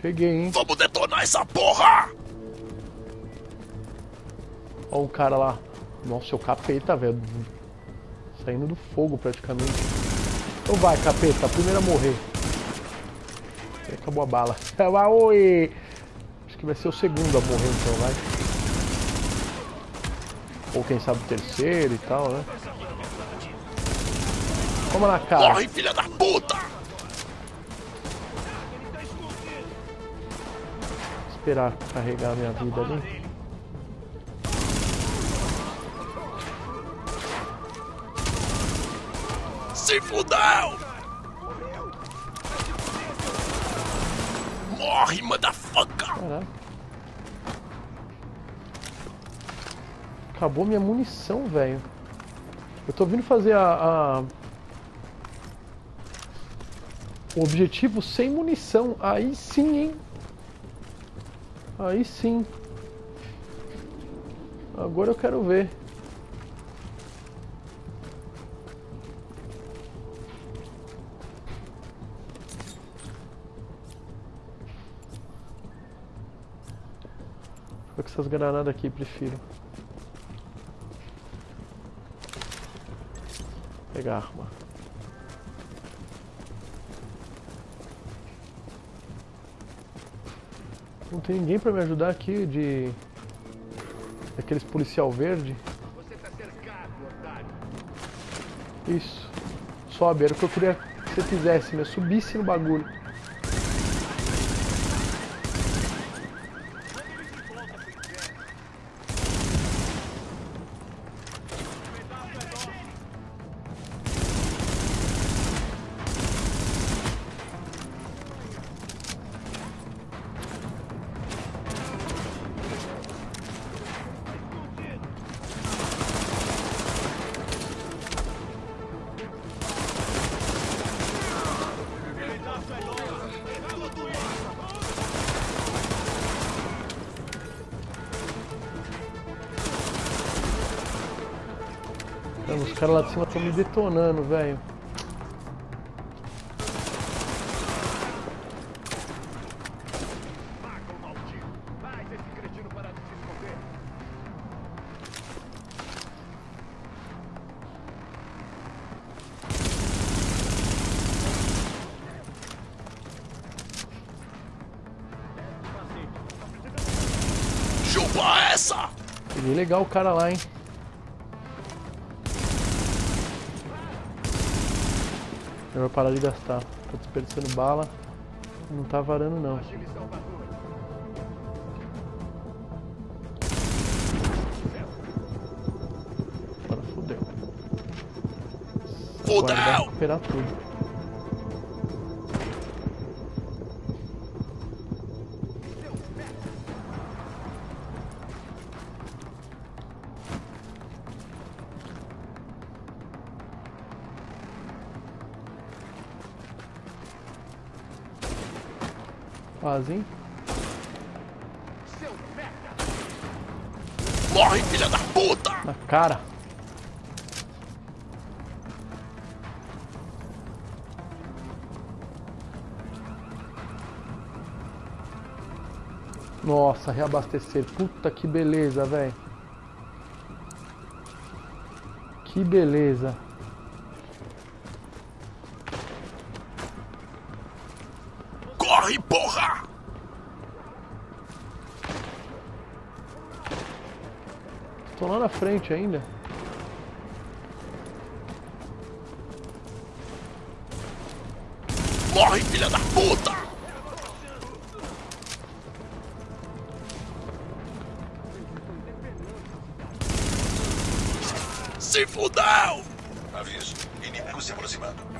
Cheguei, hein? Vamos detonar essa porra! Olha o cara lá. Nossa, o capeta, velho. Saindo do fogo praticamente. Então vai, capeta, primeiro a morrer. E acabou a bala. Ah, oi! Acho que vai ser o segundo a morrer então, vai. Ou quem sabe o terceiro e tal, né? Toma na cara. Corre, filha da puta! Esperar carregar minha vida ali. Se fudeu! Morre, motherfucker! Caraca. Acabou minha munição, velho. Eu tô vindo fazer a, a- O objetivo sem munição. Aí sim, hein? Aí sim. Agora eu quero ver. Foi com essas granadas aqui, prefiro. Pegar arma. Não tem ninguém pra me ajudar aqui de... Daqueles policial verde. Isso. Sobe, era o que eu queria que você fizesse, meu. Subisse no bagulho. Mano, os caras lá de cima estão me detonando, velho. Chupa essa! Peguei legal o cara lá, hein. Melhor parar de gastar. Tô desperdiçando bala. Não tá varando não. Agora e Fudeu! recuperar tudo. Quase, hein? Morre, filha da puta! Na cara. Nossa, reabastecer. Puta que beleza, velho. Que beleza. Lá na frente ainda. Morre, filha da puta! Se fudeu! Aviso. Inimigo se aproximando.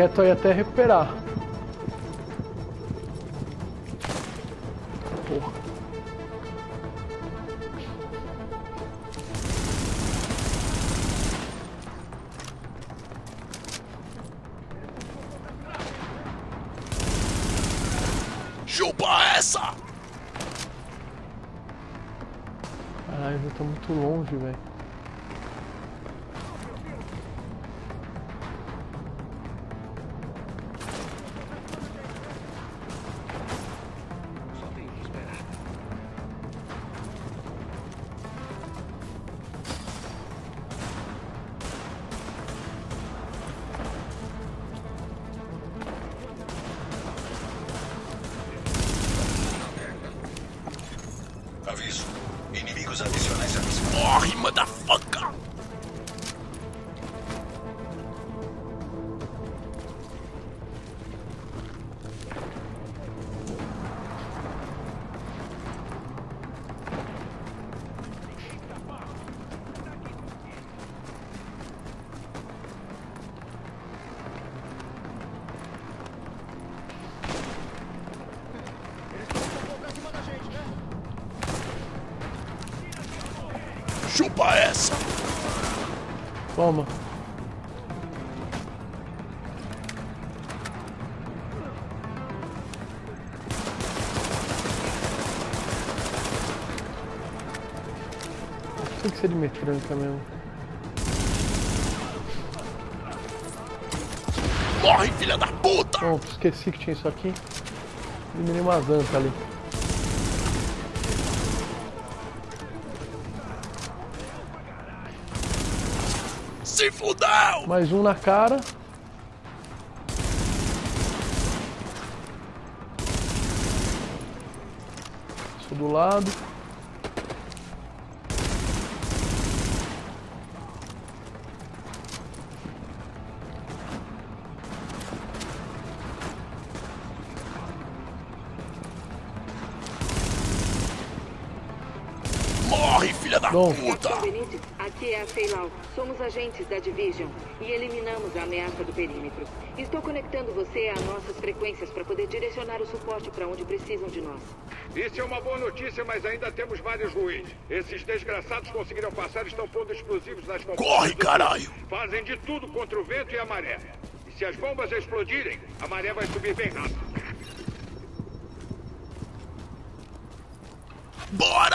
Quieto aí até recuperar. Porra. Chupa essa! Caralho, já tá muito longe, velho. Morre, motherfucker! Tem que ser de metranca mesmo. Morre, filha da puta! Pronto, esqueci que tinha isso aqui. Eliminei uma zanta ali. Se fudeu! Mais um na cara. Sou do lado. Bom. puta! Aqui é a Feilau. Somos agentes da Division e eliminamos a ameaça do perímetro. Estou conectando você a nossas frequências para poder direcionar o suporte para onde precisam de nós. Isso é uma boa notícia, mas ainda temos vários ruins. Esses desgraçados conseguiram passar e estão pondo explosivos nas comportas Corre, caralho! Fazem de tudo contra o vento e a maré. E se as bombas explodirem, a maré vai subir bem rápido. Bora!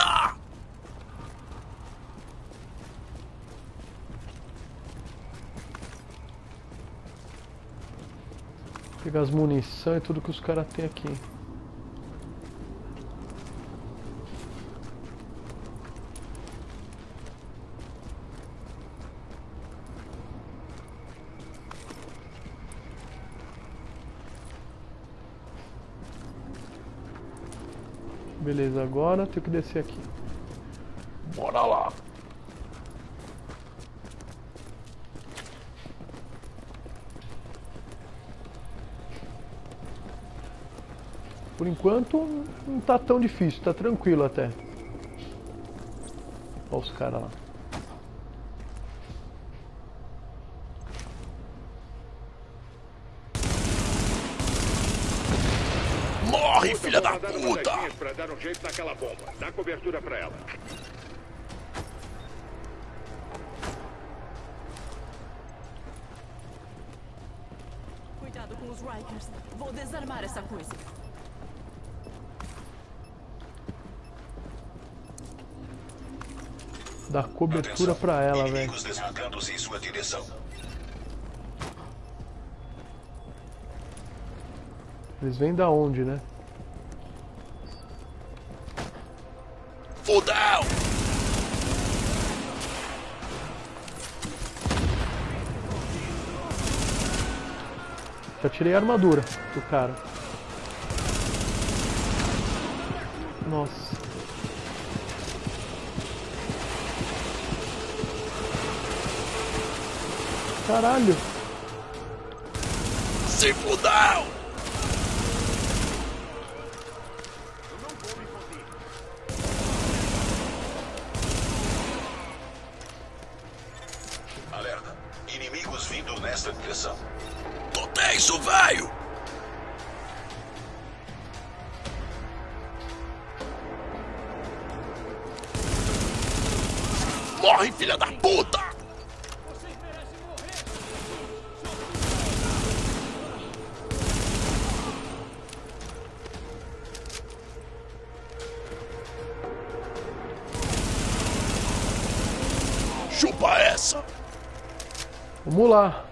Pegar as munição e tudo que os caras têm aqui. Beleza, agora tenho que descer aqui. Bora lá! Por enquanto não tá tão difícil, tá tranquilo até. Olha os caras lá. Morre, filha da puta! pra dar um jeito naquela bomba. Dá cobertura pra ela. Cuidado com os Rikers. Vou desarmar essa coisa. Dá cobertura pra ela, velho. Inimigos deslocando-se em sua direção. Eles vêm da onde, né? Fudeu! Já tirei a armadura do cara. Nossa. Caralho. Se fudeu! Chupa essa! Vamos lá.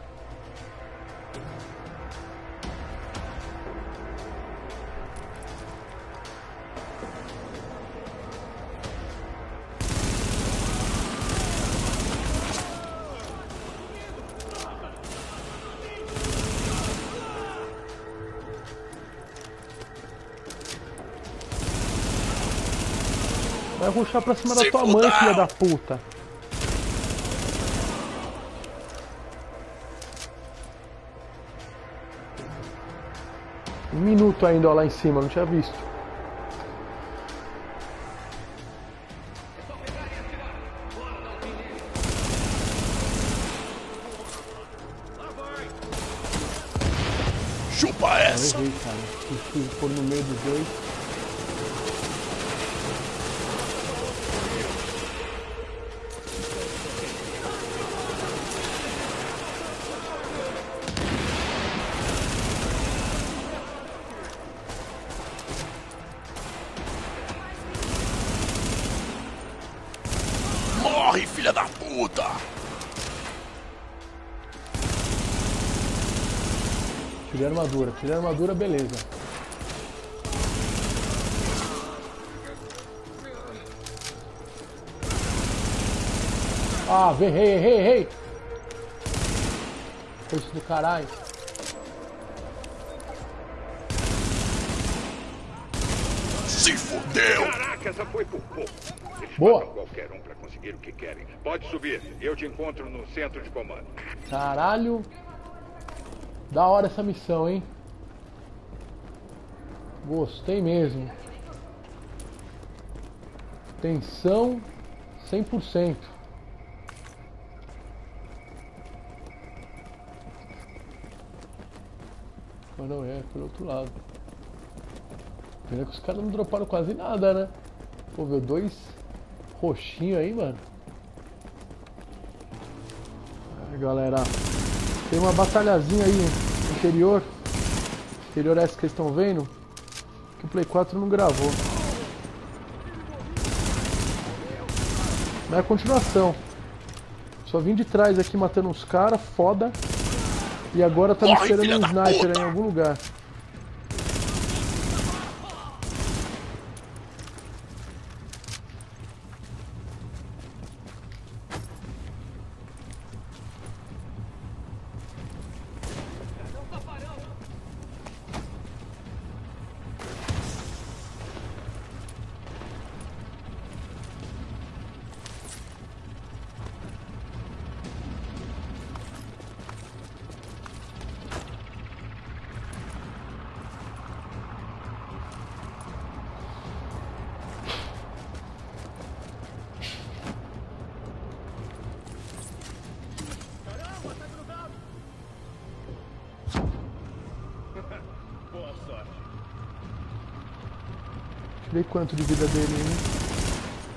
Vai ruxar pra cima da Se tua mãe, filha da puta. Um minuto ainda ó, lá em cima, não tinha visto. Chupa Eu essa! errei, cara. Preciso pôr no meio dos dois. Puta! Tirei a armadura. Tirei a armadura, beleza. Ah, errei, errei, errei. Coisa do caralho. Se fudeu! Caraca, essa foi por pouco. Boa. O que querem. Pode subir. Eu te encontro no centro de comando. Caralho. Da hora essa missão, hein? Gostei mesmo. Tensão 100%. Mas não é, pelo outro lado. Pena que os caras não droparam quase nada, né? Pô, viu dois roxinhos aí, mano. Aí, galera. Tem uma batalhazinha aí no interior. Interior essa que vocês estão vendo. Que o Play 4 não gravou. Mas é a continuação. Só vim de trás aqui matando uns caras, foda. E agora tá me esperando um sniper puta! em algum lugar. Tirei quanto de vida dele, hein?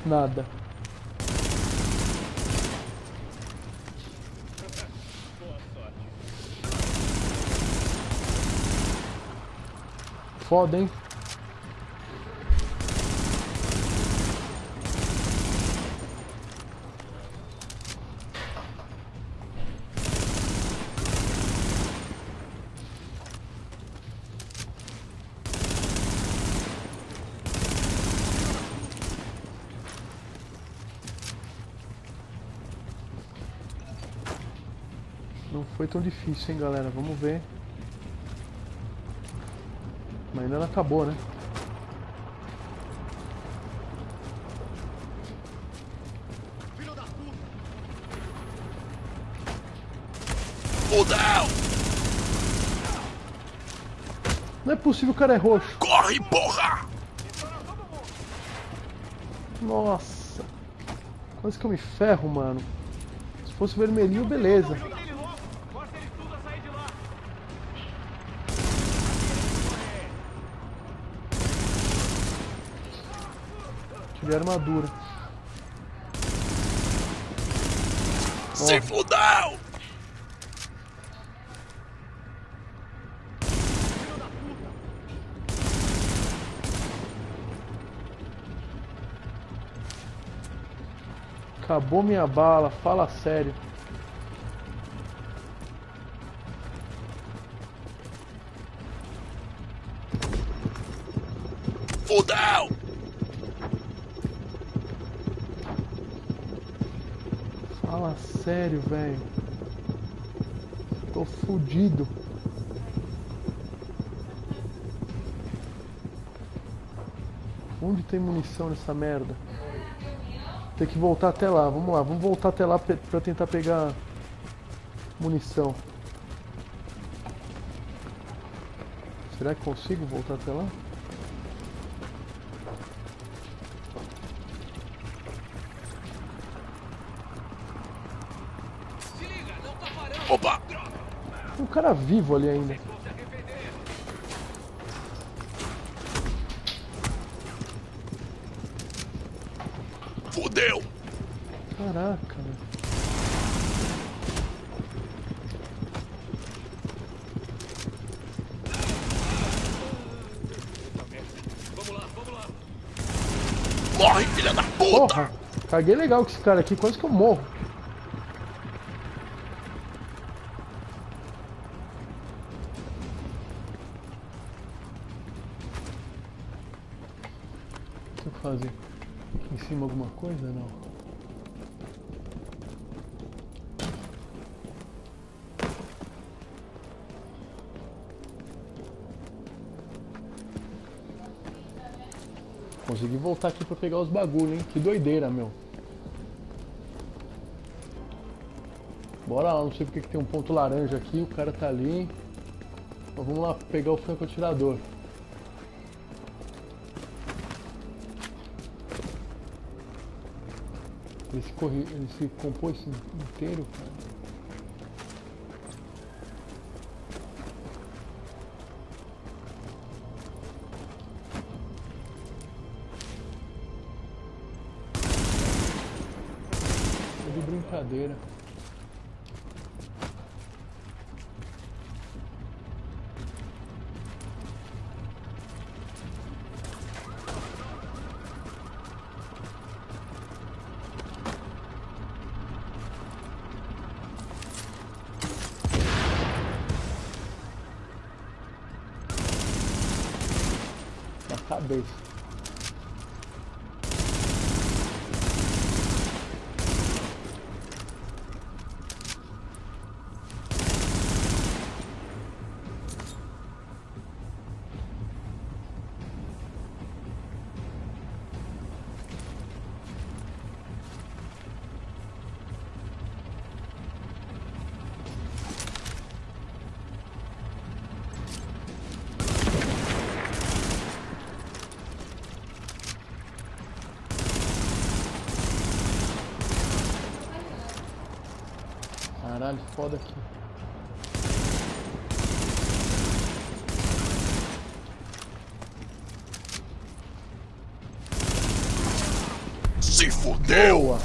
Nada. Foda, hein? Não foi tão difícil, hein, galera? Vamos ver. Mas ainda não acabou, né? Fudeu! Não é possível o cara é roxo. Corre, porra! Nossa. Quase que eu me ferro, mano. Se fosse vermelhinho, beleza. De armadura. Se fudeu! Acabou minha bala, fala sério. Fudeu! Fala sério, velho. Tô fudido. Onde tem munição nessa merda? Tem que voltar até lá. Vamos lá, vamos voltar até lá pra tentar pegar munição. Será que consigo voltar até lá? Opa! Tem um cara vivo ali ainda. Fudeu! Caraca. Morre, filha da puta! Porra! Caguei legal com esse cara aqui, quase que eu morro. Fazer? Aqui em cima alguma coisa? Não. Consegui voltar aqui pra pegar os bagulho, hein? Que doideira, meu. Bora lá, não sei porque que tem um ponto laranja aqui, o cara tá ali. Então vamos lá pegar o francoatirador. Ele se, corri... ele se compôs inteiro, cara. Na cabeça. Caralho, foda aqui. Se fudeu! Boa!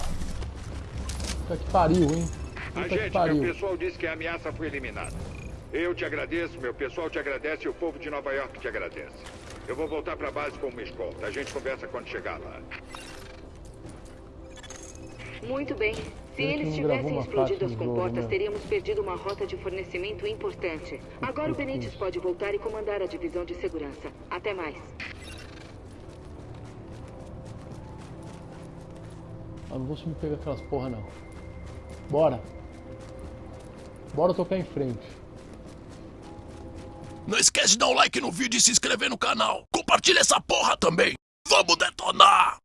Puta que pariu, hein? Puta que Agente, meu pariu. pessoal disse que a ameaça foi eliminada. Eu te agradeço, meu pessoal te agradece e o povo de Nova York te agradece. Eu vou voltar pra base com uma escolta. A gente conversa quando chegar lá. Muito bem. Se eles tivessem explodido as comportas, né? teríamos perdido uma rota de fornecimento importante. Agora o Benítez pode voltar e comandar a divisão de segurança. Até mais. Ah, não vou subir pegar aquelas porra não. Bora. Bora tocar em frente. Não esquece de dar um like no vídeo e se inscrever no canal. Compartilha essa porra também. Vamos detonar!